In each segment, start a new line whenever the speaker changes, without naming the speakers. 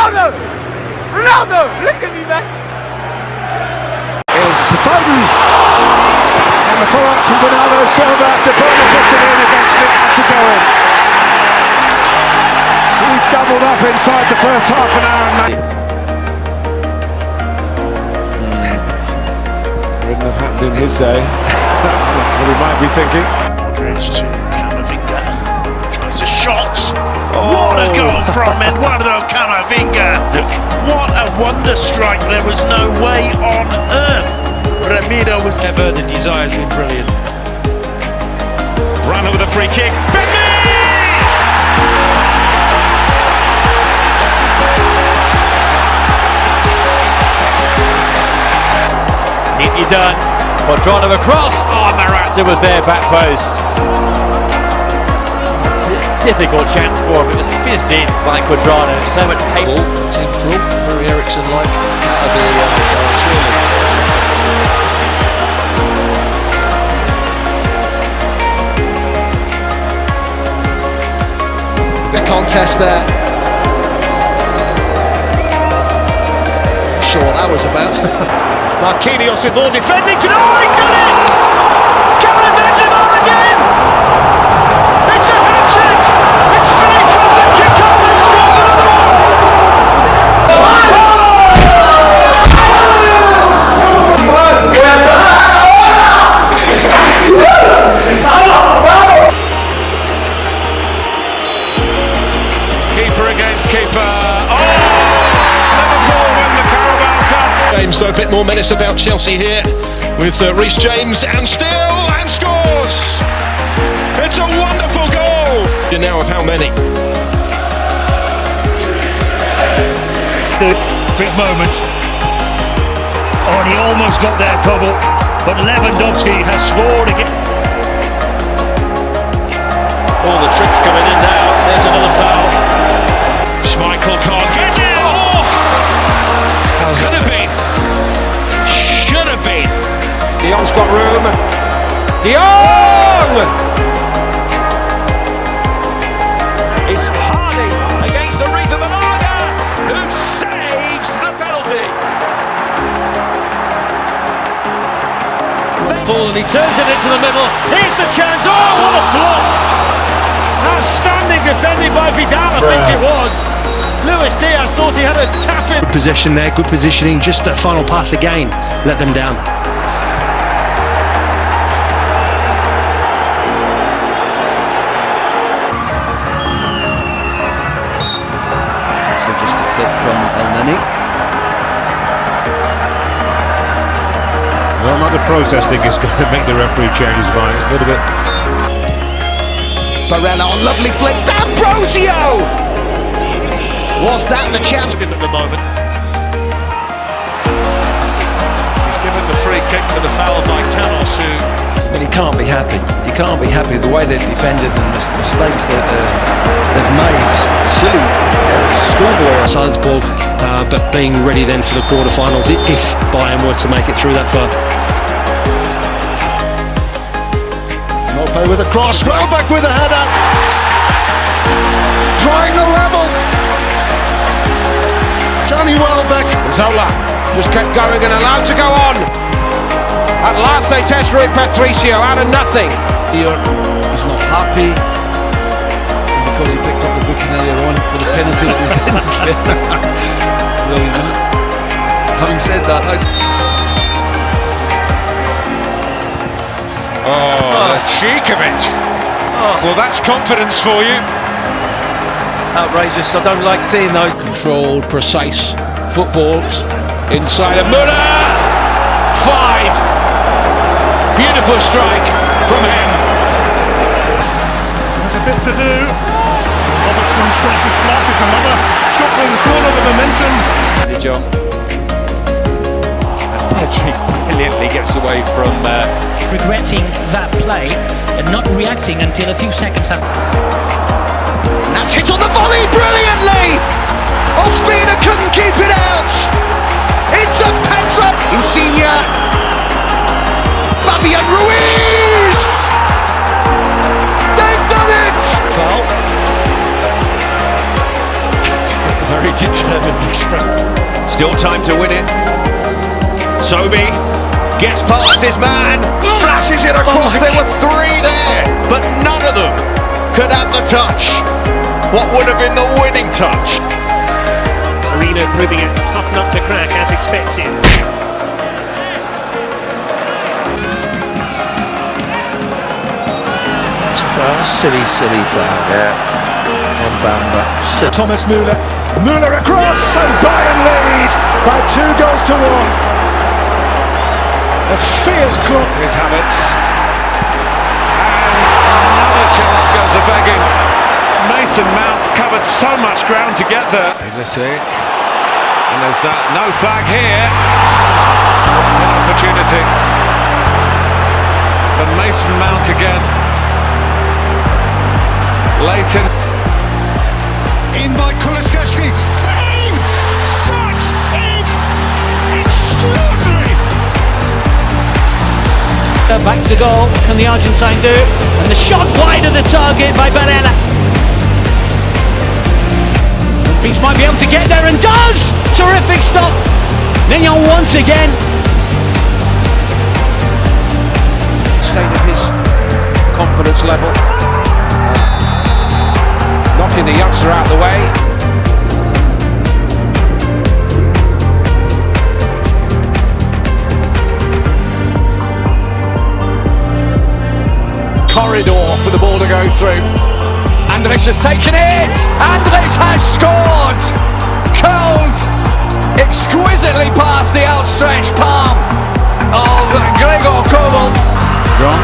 Ronaldo! Ronaldo! Look at me, man!
Is Foden. And the follow-up from Bernardo Silva. De Bruyne puts it in eventually. It had to go in. He doubled up inside the first half an hour. And hmm. Wouldn't have happened in his day. what he might be thinking.
Modric to Camavinga. Tries a shot. What a goal oh. from Eduardo Camavinga. What a wonder strike. There was no way on earth. Ramiro was
Ever the desire has been brilliant.
Brano with a free kick. Bentley!
Neatly done. Cuadrado across. Oh, Morata was there, back post. Difficult chance for him. It was fizzed in by Cuadrado. So much pace.
Central, very Eriksen-like out of the uh, surely. The contest there. Sure, what that was about.
Marquinhos with more defending. Oh, he got it! Karim Benzema again! It's a hat-trick! It's straight from the kick-off and scored! Keeper against keeper. Oh! Liverpool win the Carabao Cup.
James, though, a bit more menace about Chelsea here with uh, Reece James and still
big moment. Oh, and he almost got there, Kobel. But Lewandowski has scored again. All the tricks coming in now.
Ball and he turns it into the middle. Here's the chance. Oh, what a block! Outstanding defending by Vidal, I think it was. Luis Diaz thought he had a tap in.
Good possession there, good positioning, just that final pass again, let them down.
Well, the process thing is going to make the referee change his mind. It's a little bit.
Barella on lovely flick. D'Ambrosio! Was that the chance?
At the moment. He's given the free kick for the foul by Canos, who
I mean, he can't be happy. He can't be happy with the way they've defended and the mistakes that uh, they've made. Silly, schoolboy.
Salzburg, uh, but being ready then for the quarterfinals i- if Bayern were to make it through that far.
Mope with a cross. Welbeck with a header. Drawing the level. Johnny Welbeck.
Zola just kept going and allowed to go on. At last they test Rui Patricio out of nothing.
here. He's not happy because he picked up the booking earlier on for the penalty that he didn't get. Brilliant, isn't it? Having said that, that's
Oh, oh, the cheek of it. Oh. Well, that's confidence for you.
Outrageous. I don't like seeing those.
controlled, precise footballs inside of Muller. Five. Beautiful strike from him.
There's a bit to do. Robertson's cross is blocked. It's another Scotland corner the momentum.
De Jong. And brilliantly gets away from. Uh,
regretting that play and not reacting until a few seconds have
And that's hit on the volley brilliantly. Ospina couldn't keep it out. It's a Petra. Insigne. Fabian Ruiz. They've done it.
foul. Very
determined expression.
Still time to win it. Sobi gets past his man, flashes it across. there were three there, but none of them could have the touch. What would have been the winning touch?
Torino proving a tough nut to crack as expected.
Foul, silly, silly foul. Yeah. On Bamba. Silly.
Thomas Müller. Müller across and Bayern lead by two goals to one. A fierce cross.
His habits. And another chance goes a begging. Mason Mount covered so much ground to get there. Pulisic. And there's that no flag here. An opportunity. For Mason Mount again. Leighton.
In by Kulusevski.
Back to goal. Can the Argentine do? And the shot wide of the target by Barella. Beats might be able to get there and does! Terrific stop. Maignan once again.
State of his confidence level. Knocking the youngster out of the way.
Corridor for the ball to go through. Andres has taken it. Andres has scored. Curls exquisitely past the outstretched palm of Gregor Kobel.
Wrong.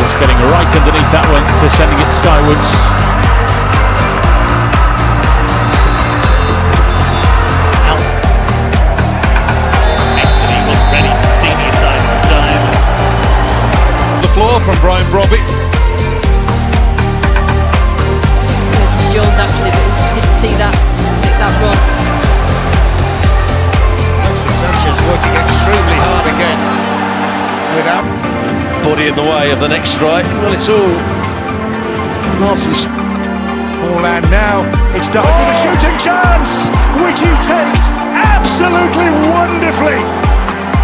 Just getting right underneath that one to sending it skywards.
Body in the way of the next strike.
well, it's all Larson's
Ball and now it's done with a shooting chance, which he takes absolutely wonderfully.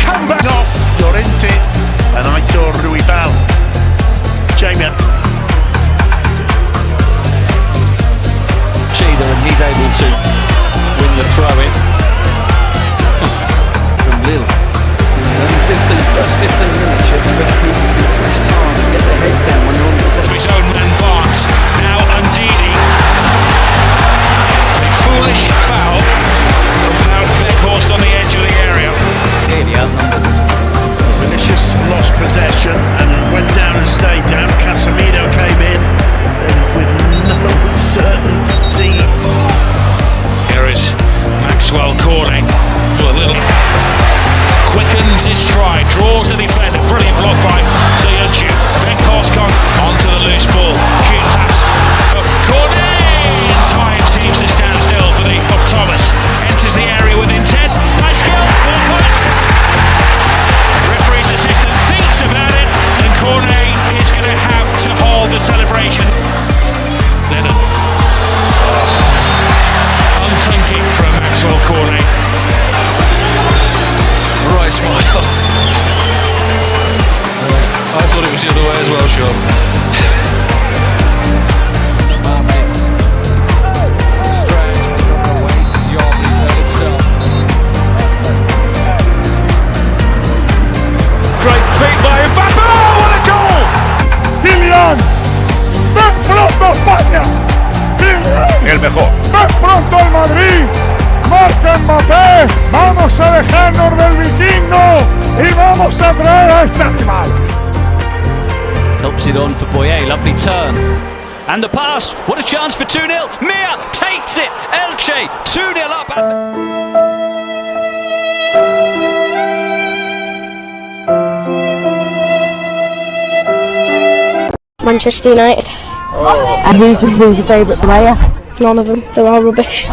Come back
off Llorente Maxwel Cornet. A little quickens his stride, draws the defender. Brilliant block by Ziyuchu. Then Koskon onto the loose ball. Cute pass for Cornet. Mejor.
¡Ven pronto el Madrid! ¡Marca Mbappé! ¡Vamos a dejarnos del vikingo! ¡Y vamos a traer a este animal!
Helps it on for Boyé. Lovely turn. And the pass. What a chance for 2 0. Milla takes it. Elche 2 0 up.
Manchester United. And who's, who's your favourite player? None of them. They're all rubbish.